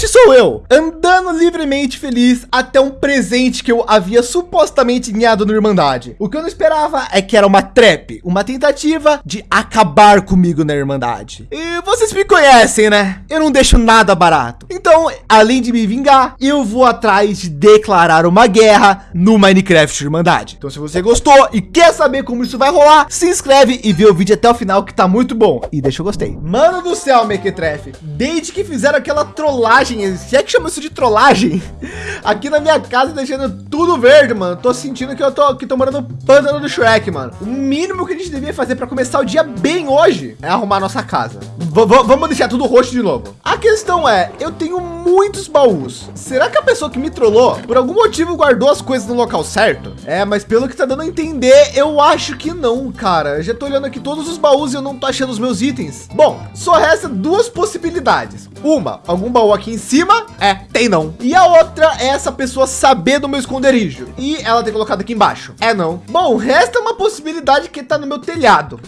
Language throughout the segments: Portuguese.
este sou eu, andando livremente feliz até um presente que eu havia supostamente ganhado no Irmandade. O que eu não esperava é que era uma trap, uma tentativa de acabar comigo na Irmandade. E vocês me conhecem, né? Eu não deixo nada barato. Então, além de me vingar, eu vou atrás de declarar uma guerra no Minecraft Irmandade. Então, se você gostou e quer saber como isso vai rolar, se inscreve e vê o vídeo até o final que tá muito bom. E deixa o gostei. Mano do céu, Mequetrefe. Desde que fizeram aquela trollagem, se é que chama isso de trollagem, aqui na minha casa deixando tudo verde, mano. Tô sentindo que eu tô aqui tomando no pântano do Shrek, mano. O mínimo que a gente devia fazer para começar o dia bem hoje é arrumar nossa casa. V vamos deixar tudo roxo de novo. A questão é, eu tenho muitos baús. Será que a pessoa que me trollou, por algum motivo, guardou as coisas no local certo? É, mas pelo que tá dando a entender, eu acho que não, cara. Eu já tô olhando aqui todos os baús e eu não tô achando os meus itens. Bom, só resta duas possibilidades. Uma, algum baú aqui em cima? É, tem não. E a outra é essa pessoa saber do meu esconderijo e ela ter colocado aqui embaixo. É não. Bom, resta uma possibilidade que tá no meu telhado.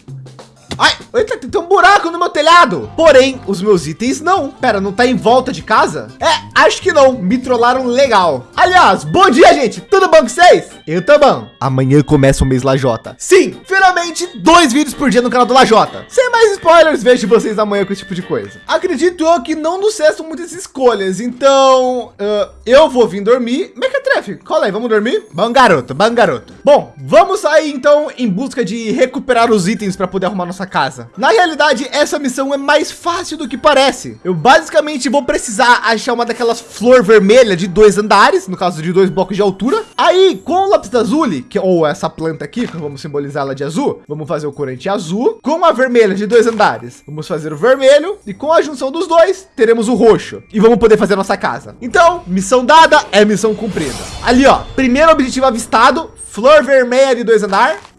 Ai, eita, tem um buraco no meu telhado. Porém, os meus itens não. Pera, não tá em volta de casa? É, acho que não. Me trollaram legal. Aliás, bom dia, gente. Tudo bom com vocês? Eu tô bom. Amanhã começa o mês Lajota. Sim, finalmente dois vídeos por dia no canal do Lajota. Sem mais spoilers, vejo vocês amanhã com esse tipo de coisa. Acredito eu que não nos cessam muitas escolhas. Então, uh, eu vou vir dormir. Mequetrefe, cola aí, vamos dormir? Bom garoto, bom garoto. Bom, vamos sair então em busca de recuperar os itens para poder arrumar nossa nossa casa. Na realidade, essa missão é mais fácil do que parece. Eu basicamente vou precisar achar uma daquelas flor vermelha de dois andares, no caso de dois blocos de altura. Aí, com o lápis azul, que ou essa planta aqui, que vamos simbolizar ela de azul, vamos fazer o corante azul. Com a vermelha de dois andares, vamos fazer o vermelho. E com a junção dos dois, teremos o roxo. E vamos poder fazer nossa casa. Então, missão dada é missão cumprida. Ali, ó, primeiro objetivo avistado, flor vermelha de dois andares.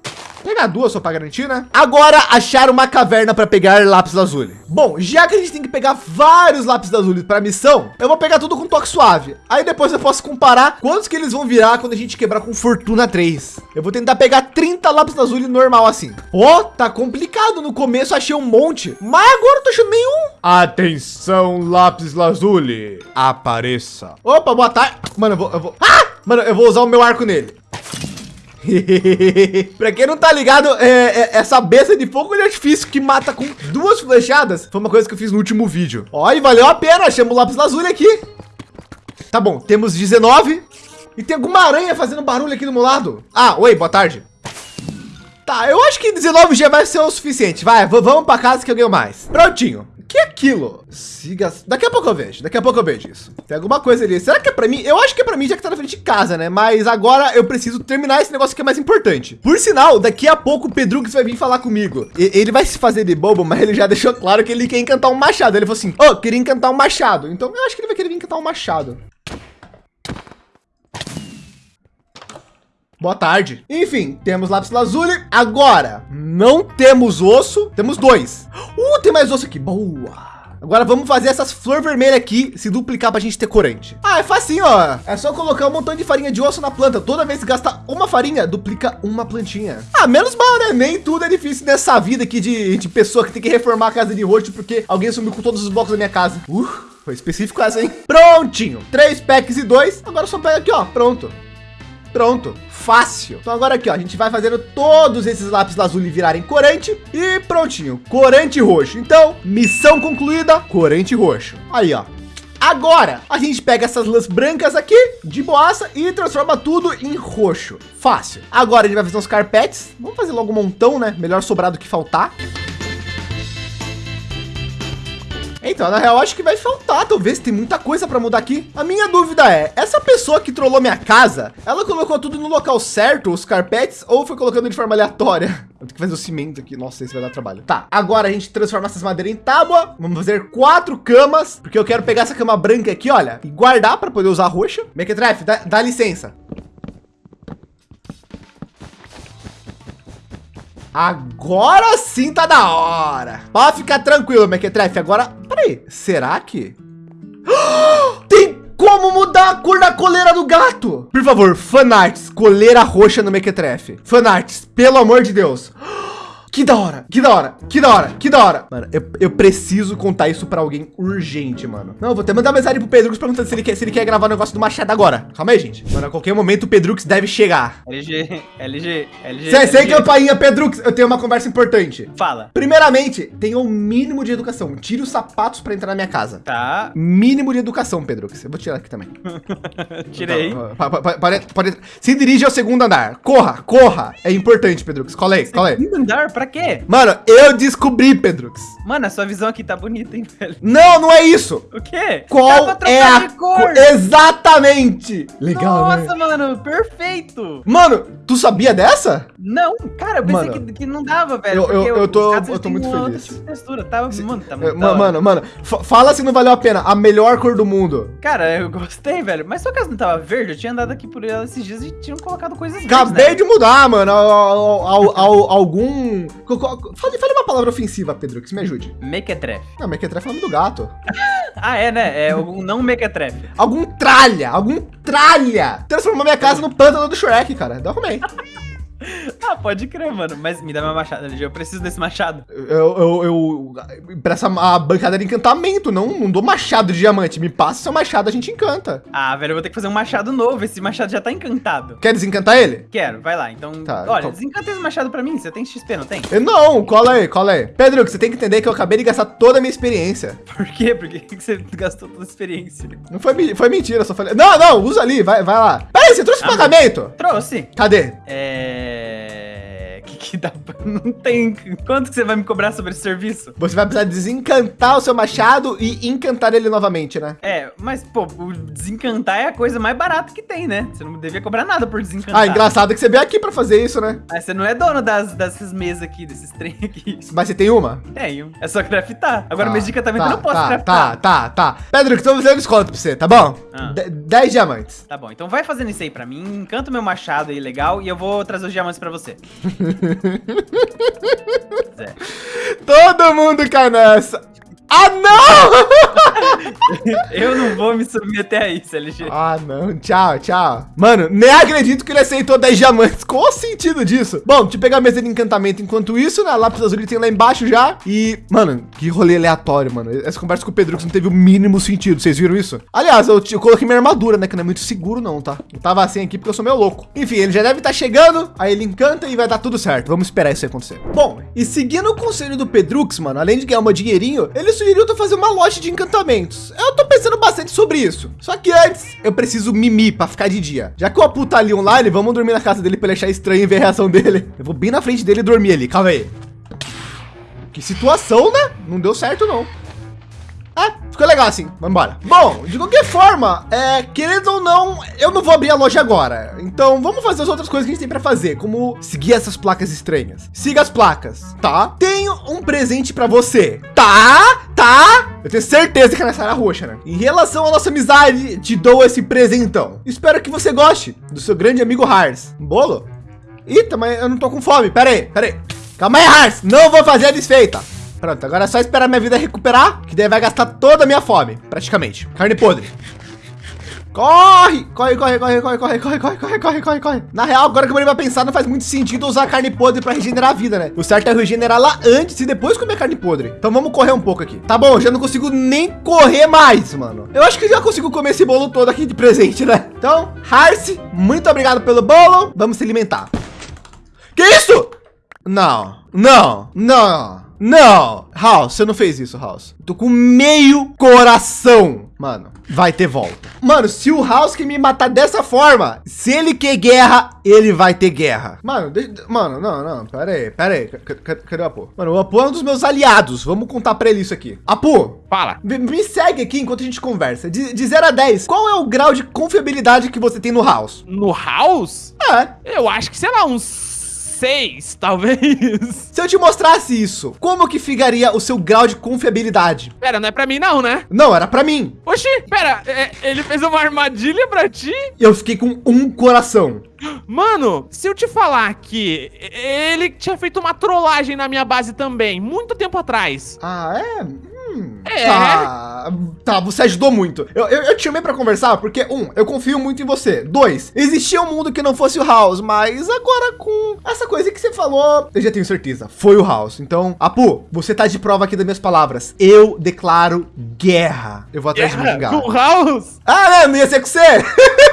Pegar duas só para garantir, né? Agora achar uma caverna para pegar lápis lazuli. Bom, já que a gente tem que pegar vários lápis lazuli para missão, eu vou pegar tudo com toque suave. Aí depois eu posso comparar quantos que eles vão virar quando a gente quebrar com fortuna 3. Eu vou tentar pegar 30 lápis lazuli normal assim. Ó, oh, tá complicado. No começo achei um monte, mas agora eu tô achando nenhum. Atenção, lápis lazuli, apareça. Opa, boa tarde. Mano, eu vou, eu vou... Ah! Mano, eu vou usar o meu arco nele. Para quem não tá ligado, é, é, essa besta de fogo de artifício que mata com duas flechadas foi uma coisa que eu fiz no último vídeo. Olha, valeu a pena. Chama o lápis lazuli aqui. Tá bom, temos 19 e tem alguma aranha fazendo barulho aqui do meu lado. Ah, oi, boa tarde. Tá, eu acho que 19 já vai ser o suficiente. Vai, vamos para casa que eu ganho mais. Prontinho que é aquilo? Siga. Daqui a pouco eu vejo. Daqui a pouco eu vejo isso. Tem alguma coisa ali. Será que é para mim? Eu acho que é para mim já que tá na frente de casa, né? Mas agora eu preciso terminar esse negócio que é mais importante. Por sinal, daqui a pouco o Pedrux vai vir falar comigo. E, ele vai se fazer de bobo, mas ele já deixou claro que ele quer encantar um machado. Ele falou assim: "Ô, oh, queria encantar um machado". Então eu acho que ele vai querer encantar um machado. Boa tarde. Enfim, temos lápis lazuli. Agora, não temos osso. Temos dois. Uh, tem mais osso aqui. Boa. Agora vamos fazer essas flor vermelha aqui se duplicar para a gente ter corante. Ah, é facinho, ó. É só colocar um montão de farinha de osso na planta. Toda vez que gasta uma farinha, duplica uma plantinha. Ah, menos mal, né? Nem tudo é difícil nessa vida aqui de, de pessoa que tem que reformar a casa de roxo porque alguém sumiu com todos os blocos da minha casa. Uh, foi específico essa, hein? Prontinho. Três packs e dois. Agora só pega aqui, ó. Pronto. Pronto, fácil. Então agora aqui, ó, a gente vai fazendo todos esses lápis lazuli virarem corante e prontinho, corante roxo. Então, missão concluída, corante roxo. Aí, ó. Agora, a gente pega essas lãs brancas aqui de boaça e transforma tudo em roxo. Fácil. Agora a gente vai fazer uns carpetes. Vamos fazer logo um montão, né? Melhor sobrar do que faltar. Então, na real, acho que vai faltar. Talvez tem muita coisa para mudar aqui. A minha dúvida é, essa pessoa que trollou minha casa, ela colocou tudo no local certo, os carpetes, ou foi colocando de forma aleatória? Eu tenho que fazer o cimento aqui. Nossa, isso vai dar trabalho. Tá, agora a gente transforma essas madeiras em tábua. Vamos fazer quatro camas, porque eu quero pegar essa cama branca aqui, olha, e guardar para poder usar roxa. Mequetrefe, dá, dá licença. Agora sim tá da hora. Pode ficar tranquilo, Mequetrefe. Agora, peraí, será que... Tem como mudar a cor da coleira do gato? Por favor, fanarts, coleira roxa no Mequetrefe. Fanarts, pelo amor de Deus. Que da hora, que da hora, que da hora, que da hora. Mano, eu, eu preciso contar isso pra alguém urgente, mano. Não, eu vou até mandar mensagem pro Pedrux perguntando se ele quer, se ele quer gravar o negócio do machado agora. Calma aí, gente. Mano, a qualquer momento o Pedrux deve chegar. LG, LG, LG. Sem, sem LG. campainha, Pedrux, eu tenho uma conversa importante. Fala. Primeiramente, tenha o mínimo de educação. Tire os sapatos pra entrar na minha casa. Tá, Mínimo de educação, Pedrux. Eu vou tirar aqui também. tirei. Pa- pa- pode- pode- se dirige ao segundo andar. Corra, corra. É importante, Pedrux. Cola aí, cola aí. Segundo andar, pra quê? Mano, eu descobri, Pedrux. Mano, a sua visão aqui tá bonita, hein, velho? Não, não é isso. O quê? Qual pra é a cor. co- Exatamente. Legal, né? Nossa, mano, perfeito. Mano, tu sabia dessa? Não, cara, eu pensei Mano, que, que não dava, velho. eu- eu- eu tô- eu tô muito feliz. tipo textura, tá? Mano, tá muito. Mano, mano, fa- fala se não valeu a pena. A melhor cor do mundo. Cara, eu gostei, velho. Mas sua casa não tava verde? Eu tinha andado aqui por ela esses dias e tinham colocado coisas verdes, Acabei né? de mudar, mano. Al- al- al- algum. Fale, fale uma palavra ofensiva, Pedro, que me ajude. Mequetrefe. Não, mequetrefe é o nome do gato. Ah, é, né? É o não mequetrefe. Algum tralha, algum tralha. Transformou minha casa no pântano do Shrek, cara. Eu arrumei. Ah, pode crer, mano. Mas me dá meu machado, LG. Eu preciso desse machado. Eu, eu, eu presta a bancada de encantamento, não, não dou machado de diamante. Me passa seu machado, a gente encanta. Ah, velho, eu vou ter que fazer um machado novo. Esse machado já tá encantado. Quer desencantar ele? Quero, vai lá. Então, Tá, olha, então- desencanta esse machado pra mim. Você tem XP, não tem? Eu não, cola aí, cola aí. Pedro, você tem que entender que eu acabei de gastar toda a minha experiência. Por quê? Por que você gastou toda a experiência? Não foi, foi mentira, só falei. Não, não, usa ali, vai, vai lá. Peraí, você trouxe Ah, pagamento? Trouxe. Cadê? É. Que dá. Não tem. Quanto que você vai me cobrar sobre esse serviço? Você vai precisar desencantar o seu machado e encantar ele novamente, né? É, mas, pô, o desencantar é a coisa mais barata que tem, né? Você não devia cobrar nada por desencantar. Ah, engraçado que você veio aqui pra fazer isso, né? Mas você não é dono das, dessas mesas aqui, desses trem aqui. Mas você tem uma? Tenho. É só craftar. Agora, Tá, mês de encantamento tá, eu não posso tá, craftar. Tá, tá, tá. Pedro, que estou fazendo desconto pra você, tá bom? Ah. De- 10 diamantes. Tá bom, então vai fazendo isso aí pra mim, encanta o meu machado aí legal e eu vou trazer os diamantes pra você. Zé. Todo mundo cai nessa. Ah, não! Eu não vou me submeter a isso, LG. ah, não. Tchau, tchau. Mano, nem acredito que ele aceitou 10 diamantes. Qual o sentido disso? Bom, deixa eu pegar a mesa de encantamento enquanto isso, né? Lápis azul ele tem lá embaixo já. E, mano, que rolê aleatório, mano. Essa conversa com o Pedro não teve o mínimo sentido. Vocês viram isso? Aliás, eu, eu coloquei minha armadura, né? Que não é muito seguro, não, tá? Eu tava assim aqui porque eu sou meio louco. Enfim, ele já deve estar chegando. Aí ele encanta e vai dar tudo certo. Vamos esperar isso acontecer. Bom, e seguindo o conselho do Pedrux, mano, além de ganhar um dinheirinho, ele sugeriu eu fazer uma loja de encantamentos. Eu tô pensando bastante sobre isso. Só que antes, eu preciso mimir pra ficar de dia. Já que o Apu tá ali online, vamos dormir na casa dele pra ele achar estranho e ver a reação dele. Eu vou bem na frente dele e dormir ali. Calma aí. Que situação, né? Não deu certo, não. Ah, ficou legal assim. Vamos embora. Bom, de qualquer forma, é, querendo ou não, eu não vou abrir a loja agora. Então, vamos fazer as outras coisas que a gente tem para fazer, como seguir essas placas estranhas. Siga as placas, tá? Tenho um presente para você. Tá? Tá? Eu tenho certeza que é nessa área roxa, né? Em relação à nossa amizade, te dou esse presentão. Espero que você goste do seu grande amigo Hars. Um bolo? Eita, mas eu não tô com fome. Pera aí, pera aí. Calma aí, Hars. Não vou fazer a desfeita. Pronto, agora é só esperar minha vida recuperar, que daí vai gastar toda a minha fome, praticamente. Carne podre. Corre! Corre, corre, corre, corre, corre, corre, corre, corre, corre, corre, corre. Na real, agora que eu parei pra pensar, não faz muito sentido usar carne podre pra regenerar a vida, né? O certo é regenerar lá antes e depois comer carne podre. Então vamos correr um pouco aqui. Tá bom, já não consigo nem correr mais, mano. Eu acho que já consigo comer esse bolo todo aqui de presente, né? Então, Harce, muito obrigado pelo bolo. Vamos se alimentar. Que isso? Não, não, não, não. House, você não fez isso, House. Tô com meio coração. Mano, vai ter volta. Mano, se o House que me matar dessa forma, se ele quer guerra, ele vai ter guerra. Mano, deixa, mano, não, não, pera aí, pera aí. Cadê, o Apu? Mano, o Apu é um dos meus aliados. Vamos contar pra ele isso aqui. Apu, Fala. me, me segue aqui enquanto a gente conversa. De, de 0 a 10, qual é o grau de confiabilidade que você tem no House? No House? É, Eu acho que, sei lá, uns seis, talvez. Se eu te mostrasse isso, como que ficaria o seu grau de confiabilidade? Pera, não é pra mim não, né? Não, era pra mim. Oxi, pera, é- ele fez uma armadilha pra ti? Eu fiquei com um coração. Mano, se eu te falar que ele tinha feito uma trollagem na minha base também, muito tempo atrás. Ah, é? É. Tá, tá, você ajudou muito. Eu, eu, eu te chamei pra conversar porque, um, eu confio muito em você. Dois, existia um mundo que não fosse o House, mas agora com essa coisa que você falou, eu já tenho certeza, foi o House. Então, Apu, você tá de prova aqui das minhas palavras. Eu declaro guerra. Eu vou atrás de Guerra vingar. com o House? Ah, né? Não ia ser com você?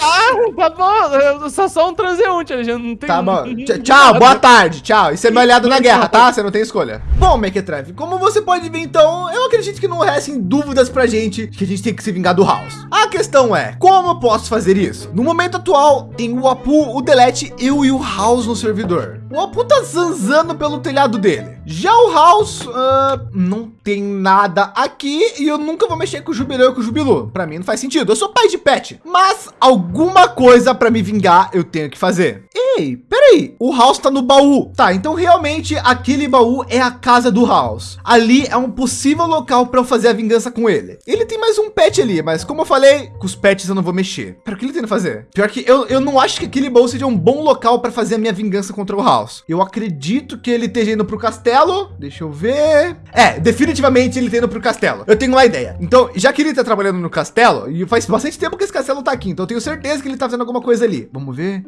Ah, tá bom. Eu sou só um transeunte, Alexandre. Não tem. Tá bom. Tch- Tchau, boa tarde. Tchau. Isso é meu aliado na guerra, tá? Você não tem escolha. Bom, Mequetrefe, como você pode ver, então, eu acredito que não restem dúvidas pra gente que a gente tem que se vingar do House. A questão é, como eu posso fazer isso? No momento atual, tem o Apu, o Delete, eu e o House no servidor. O Apu tá zanzando pelo telhado dele. Já o House, ah, não tem nada aqui e eu nunca vou mexer com o Jubileu e com o Jubilu. Pra mim não faz sentido. Eu sou pai de pet, mas alguma coisa pra me vingar eu tenho que fazer. Ei, peraí, o House tá no baú. Tá, então realmente aquele baú é a casa do House. Ali é um possível local para eu fazer a vingança com ele. Ele tem mais um pet ali, mas como eu falei, com os pets eu não vou mexer. Pera, o que ele tenta fazer? Pior que eu, eu não acho que aquele baú seja um bom local para fazer a minha vingança contra o House. Eu acredito que ele esteja indo pro castelo. Deixa eu ver. É, definitivamente ele tá indo pro castelo. Eu tenho uma ideia. Então, já que ele tá trabalhando no castelo, e faz bastante tempo que esse castelo tá aqui, então eu tenho certeza que ele tá fazendo alguma coisa ali. Vamos ver.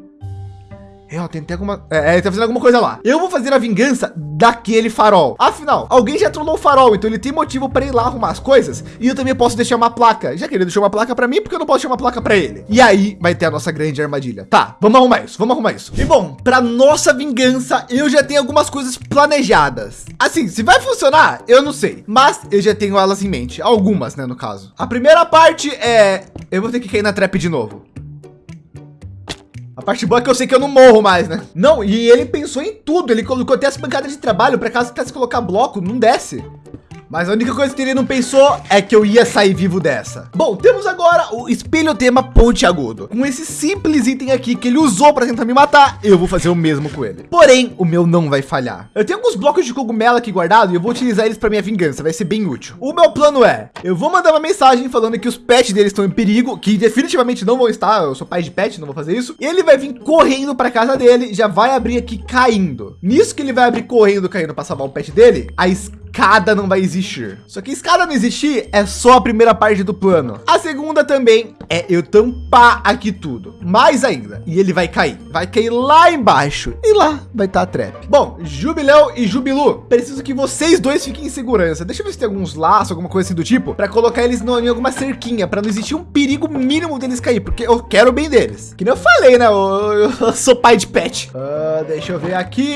É, ó, tem até alguma. É, ele tá fazendo alguma coisa lá. Eu vou fazer a vingança daquele farol. Afinal, alguém já trollou o farol, então ele tem motivo para ir lá arrumar as coisas. E eu também posso deixar uma placa. Já que ele deixou uma placa para mim, porque eu não posso deixar uma placa para ele. E aí vai ter a nossa grande armadilha. Tá, vamos arrumar isso, vamos arrumar isso. E bom, para nossa vingança, eu já tenho algumas coisas planejadas. Assim, se vai funcionar, eu não sei. Mas eu já tenho elas em mente. Algumas, né, no caso. A primeira parte é. Eu vou ter que cair na trap de novo. A parte boa é que eu sei que eu não morro mais, né? Não, e ele pensou em tudo. Ele colocou até as pancadas de trabalho para caso quisesse colocar bloco, não desce. Mas a única coisa que ele não pensou é que eu ia sair vivo dessa. Bom, temos agora o espelho tema ponte agudo. Com esse simples item aqui que ele usou para tentar me matar, eu vou fazer o mesmo com ele. Porém, o meu não vai falhar. Eu tenho alguns blocos de cogumelo aqui guardado e eu vou utilizar eles para minha vingança. Vai ser bem útil. O meu plano é, eu vou mandar uma mensagem falando que os pets deles estão em perigo, que definitivamente não vão estar. Eu sou pai de pet, não vou fazer isso. Ele vai vir correndo para casa dele, já vai abrir aqui caindo. Nisso que ele vai abrir correndo, caindo para salvar o pet dele, a escada não vai existir. Só que escada não existir é só a primeira parte do plano. A segunda também é eu tampar aqui tudo. Mais ainda. E ele vai cair. Vai cair lá embaixo. E lá vai estar a trap. Bom, Jubileu e Jubilu, preciso que vocês dois fiquem em segurança. Deixa eu ver se tem alguns laços, alguma coisa assim do tipo, para colocar eles em alguma cerquinha, para não existir um perigo mínimo deles cair, porque eu quero o bem deles. Que nem eu falei, né? Eu, eu sou pai de pet. Ah, deixa eu ver aqui.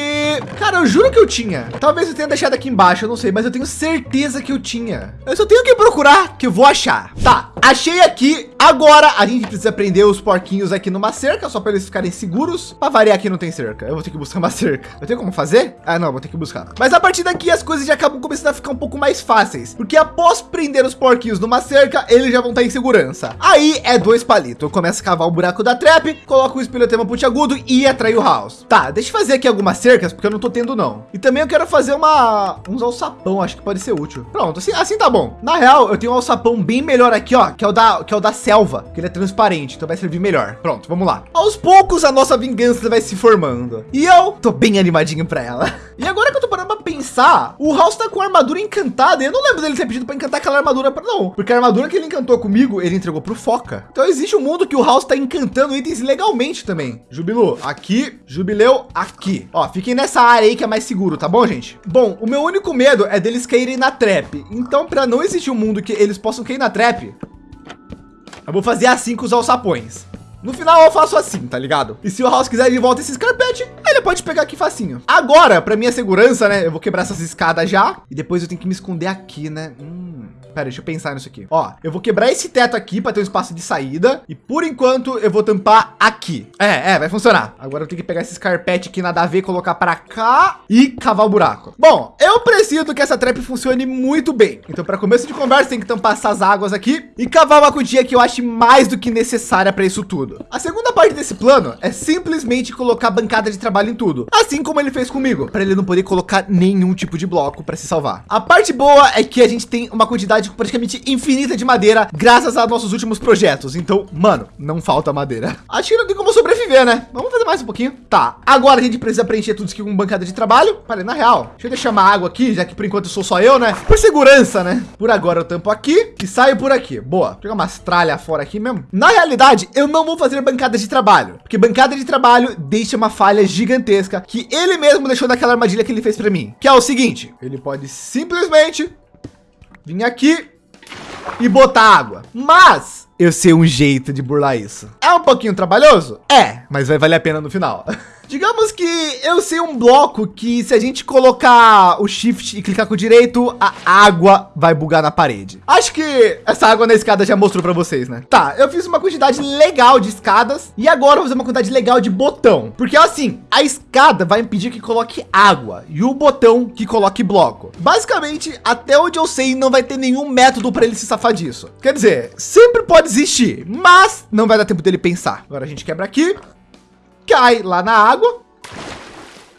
Cara, eu juro que eu tinha. Talvez eu tenha deixado aqui embaixo, eu não sei, mas eu tenho certeza que eu tinha. Eu só tenho que procurar que eu vou achar. Tá, achei aqui. Agora a gente precisa prender os porquinhos aqui numa cerca, só para eles ficarem seguros. Para variar aqui não tem cerca. Eu vou ter que buscar uma cerca. Eu tenho como fazer? Ah, não, vou ter que buscar. Mas a partir daqui as coisas já acabam começando a ficar um pouco mais fáceis, porque após prender os porquinhos numa cerca, eles já vão estar em segurança. Aí é dois palitos. Eu começo a cavar o buraco da trap, coloco o espelhotema pontiagudo e atrai o house. Tá, deixa eu fazer aqui algumas cercas, porque eu não tô tendo não. E também eu quero fazer uma uns alçapão, acho que pode ser útil. Pronto, assim, assim tá bom. Na real, eu tenho um alçapão bem melhor aqui, ó, que é o da que é o da selva, que ele é transparente, então vai servir melhor. Pronto, vamos lá. Aos poucos a nossa vingança vai se formando. E eu tô bem animadinho para ela. E agora que eu tô parando pra pensar, o House tá com a armadura encantada. Eu não lembro dele ter pedido para encantar aquela armadura não, porque a armadura que ele encantou comigo, ele entregou pro Foca. Então existe um mundo que o House tá encantando itens legalmente também. Jubilu, aqui, Jubileu, aqui. Ó, fiquem nessa área aí que é mais seguro, tá bom, gente? Bom, o meu único medo é deles caírem na trap. Então, para não existir um mundo que eles possam cair na trap, eu vou fazer assim com os alçapões. No final eu faço assim, tá ligado? E se o House quiser de volta esse carpete, ele pode pegar aqui facinho. Agora, para minha segurança, né? Eu vou quebrar essas escadas já. E depois eu tenho que me esconder aqui, né? Hum. Pera, deixa eu pensar nisso aqui. Ó, eu vou quebrar esse teto aqui para ter um espaço de saída. E por enquanto eu vou tampar aqui. É, é, vai funcionar. Agora eu tenho que pegar esses carpete aqui nada a ver, colocar para cá e cavar o buraco. Bom, eu preciso que essa trap funcione muito bem. Então, para começo de conversa, tem que tampar essas águas aqui e cavar uma cutia que eu acho mais do que necessária para isso tudo. A segunda parte desse plano é simplesmente colocar bancada de trabalho em tudo, assim como ele fez comigo, para ele não poder colocar nenhum tipo de bloco para se salvar. A parte boa é que a gente tem uma quantidade quantidade praticamente infinita de madeira, graças a nossos últimos projetos. Então, mano, não falta madeira. Acho que não tem como sobreviver, né? Vamos fazer mais um pouquinho. Tá, agora a gente precisa preencher tudo isso aqui com bancada de trabalho. Falei, na real, deixa eu deixar uma água aqui, já que por enquanto sou só eu, né? Por segurança, né? Por agora eu tampo aqui e saio por aqui. Boa, pegar umas tralhas fora aqui mesmo. Na realidade, eu não vou fazer bancada de trabalho, porque bancada de trabalho deixa uma falha gigantesca que ele mesmo deixou naquela armadilha que ele fez para mim, que é o seguinte, ele pode simplesmente vir aqui e botar água. Mas eu sei um jeito de burlar isso. É um pouquinho trabalhoso? É, mas vai valer a pena no final. Digamos que eu sei um bloco que se a gente colocar o shift e clicar com o direito, a água vai bugar na parede. Acho que essa água na escada já mostrou para vocês, né? Tá, eu fiz uma quantidade legal de escadas e agora vou fazer uma quantidade legal de botão. Porque assim, a escada vai impedir que coloque água e o botão que coloque bloco. Basicamente, até onde eu sei, não vai ter nenhum método para ele se safar disso. Quer dizer, sempre pode existir, mas não vai dar tempo dele pensar. Agora a gente quebra aqui cai lá na água.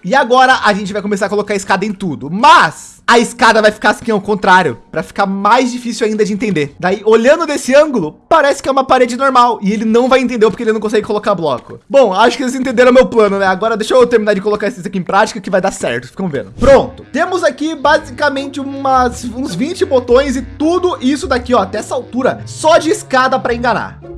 E agora a gente vai começar a colocar a escada em tudo, mas a escada vai ficar assim ao contrário, para ficar mais difícil ainda de entender. Daí, olhando desse ângulo, parece que é uma parede normal e ele não vai entender porque ele não consegue colocar bloco. Bom, acho que eles entenderam meu plano, né? Agora deixa eu terminar de colocar isso aqui em prática que vai dar certo, ficam vendo. Pronto, temos aqui basicamente umas, uns 20 botões e tudo isso daqui, ó, até essa altura, só de escada para enganar.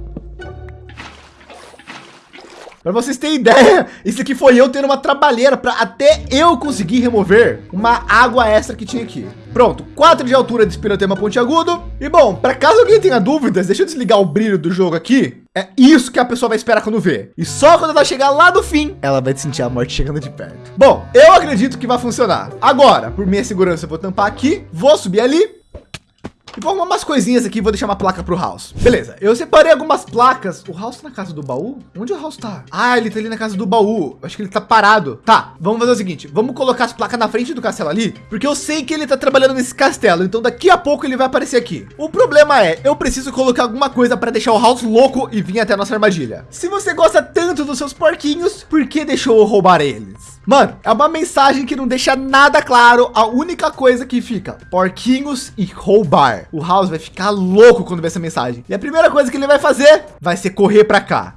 Para vocês terem ideia, isso aqui foi eu tendo uma trabalheira para até eu conseguir remover uma água extra que tinha aqui. Pronto, 4 de altura de espirotema pontiagudo. E bom, para caso alguém tenha dúvidas, deixa eu desligar o brilho do jogo aqui. É isso que a pessoa vai esperar quando vê. E só quando ela chegar lá do fim, ela vai sentir a morte chegando de perto. Bom, eu acredito que vai funcionar. Agora, por minha segurança, eu vou tampar aqui, vou subir ali arrumar umas coisinhas aqui, vou deixar uma placa para o House. Beleza, eu separei algumas placas. O House tá na casa do baú? Onde o House tá? Ah, ele tá ali na casa do baú. Acho que ele tá parado. Tá, vamos fazer o seguinte. Vamos colocar as placas na frente do castelo ali, porque eu sei que ele tá trabalhando nesse castelo. Então daqui a pouco ele vai aparecer aqui. O problema é, eu preciso colocar alguma coisa para deixar o House louco e vir até a nossa armadilha. Se você gosta tanto dos seus porquinhos, por que deixou eu roubar eles? Mano, é uma mensagem que não deixa nada claro. A única coisa que fica porquinhos e roubar. O House vai ficar louco quando ver essa mensagem. E a primeira coisa que ele vai fazer vai ser correr para cá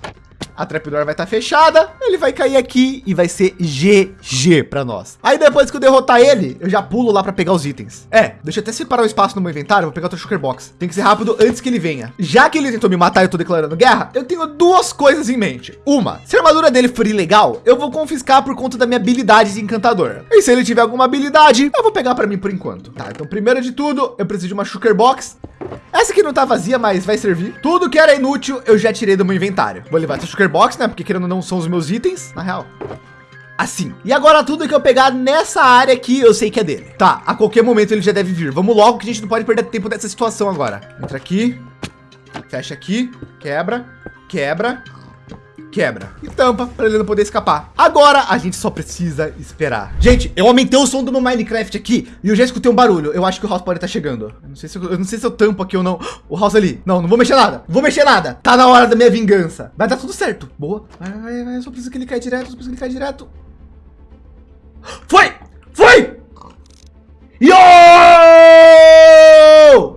a trapdoor vai estar tá fechada, ele vai cair aqui e vai ser GG para nós. Aí depois que eu derrotar ele, eu já pulo lá para pegar os itens. É, deixa eu até separar o espaço no meu inventário, vou pegar o Shulker Box. Tem que ser rápido antes que ele venha. Já que ele tentou me matar e eu tô declarando guerra, eu tenho duas coisas em mente. Uma, se a armadura dele for ilegal, eu vou confiscar por conta da minha habilidade de encantador. E se ele tiver alguma habilidade, eu vou pegar para mim por enquanto. Tá, então primeiro de tudo, eu preciso de uma Shulker Box. Essa aqui não tá vazia, mas vai servir. Tudo que era inútil, eu já tirei do meu inventário. Vou levar essa Shulker Box, né? Porque querendo não são os meus itens, na real. Assim. E agora tudo que eu pegar nessa área aqui, eu sei que é dele. Tá, a qualquer momento ele já deve vir. Vamos logo que a gente não pode perder tempo dessa situação agora. Entra aqui. Fecha aqui. Quebra. Quebra quebra e tampa para ele não poder escapar. Agora a gente só precisa esperar. Gente, eu aumentei o som do meu Minecraft aqui e eu já escutei um barulho. Eu acho que o House pode estar chegando. Eu não sei se eu, eu, não sei se eu tampo aqui ou não. O House ali. Não, não vou mexer nada. Vou mexer nada. Tá na hora da minha vingança. Vai dar tudo certo. Boa. Vai, vai, vai. Eu só preciso que ele caia direto. Só preciso que ele caia direto. Foi! Foi! Yo!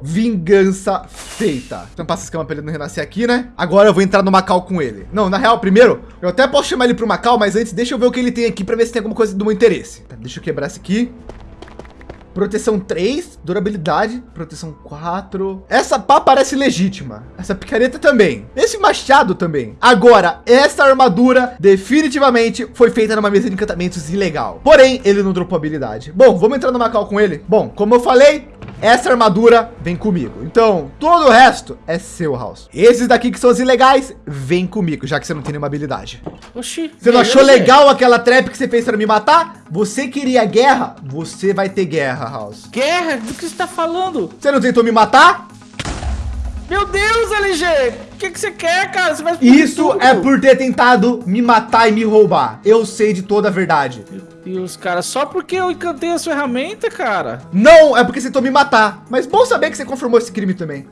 Vingança feita. Então passa esse escama para ele não renascer aqui, né? Agora eu vou entrar no Macau com ele. Não, na real, primeiro, eu até posso chamar ele para o Macau, mas antes deixa eu ver o que ele tem aqui para ver se tem alguma coisa do meu interesse. Tá, deixa eu quebrar esse aqui. Proteção 3, durabilidade, proteção 4. Essa pá parece legítima. Essa picareta também. Esse machado também. Agora, essa armadura definitivamente foi feita numa mesa de encantamentos ilegal. Porém, ele não dropou habilidade. Bom, vamos entrar no Macau com ele. Bom, como eu falei, essa armadura vem comigo. Então, todo o resto é seu, House. Esses daqui que são os ilegais, vem comigo, já que você não tem nenhuma habilidade. Oxi. Você não achou legal aquela trap que você fez para me matar? Você queria guerra? Você vai ter guerra, House. Guerra? Do que você tá falando? Você não tentou me matar? Meu Deus, LG! O que, que você quer, cara? Você vai Isso tudo. é por ter tentado me matar e me roubar. Eu sei de toda a verdade. Deus, cara. Só porque eu encantei a ferramenta, cara. Não, é porque você tentou me matar. Mas bom saber que você confirmou esse crime também.